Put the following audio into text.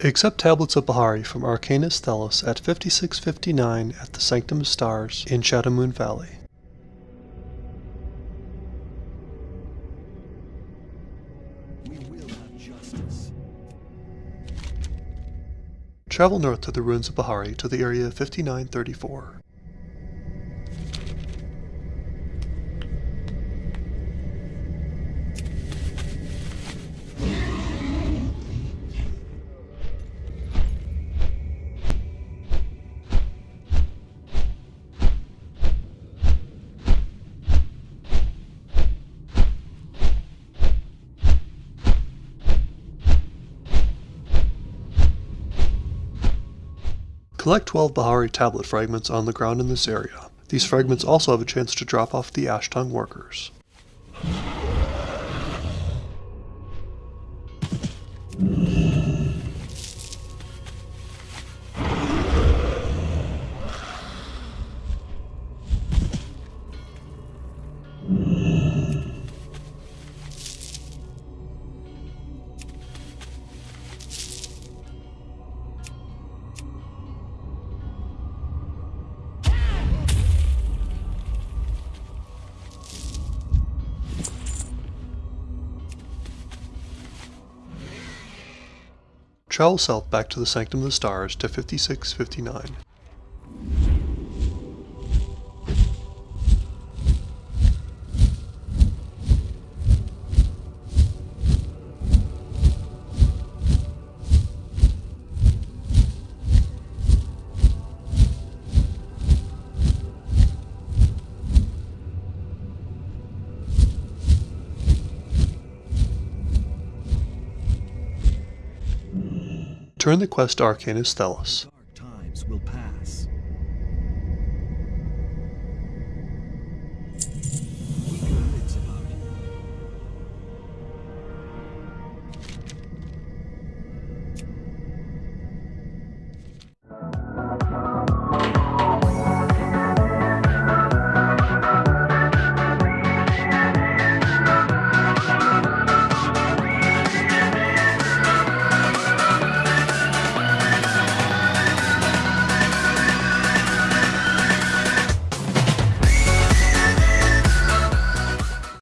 Accept Tablets of Baa'ri from Arcanist Thelos at 5659 at the Sanctum of Stars in Shadowmoon Valley. Travel north to the ruins of Baa'ri to the area 5934. Collect 12 Baa'ri tablet fragments on the ground in this area. These fragments also have a chance to drop off the Ashtongue workers. Travel south back to the Sanctum of the Stars to 5659. Turn the quest to Arcanist Thelos.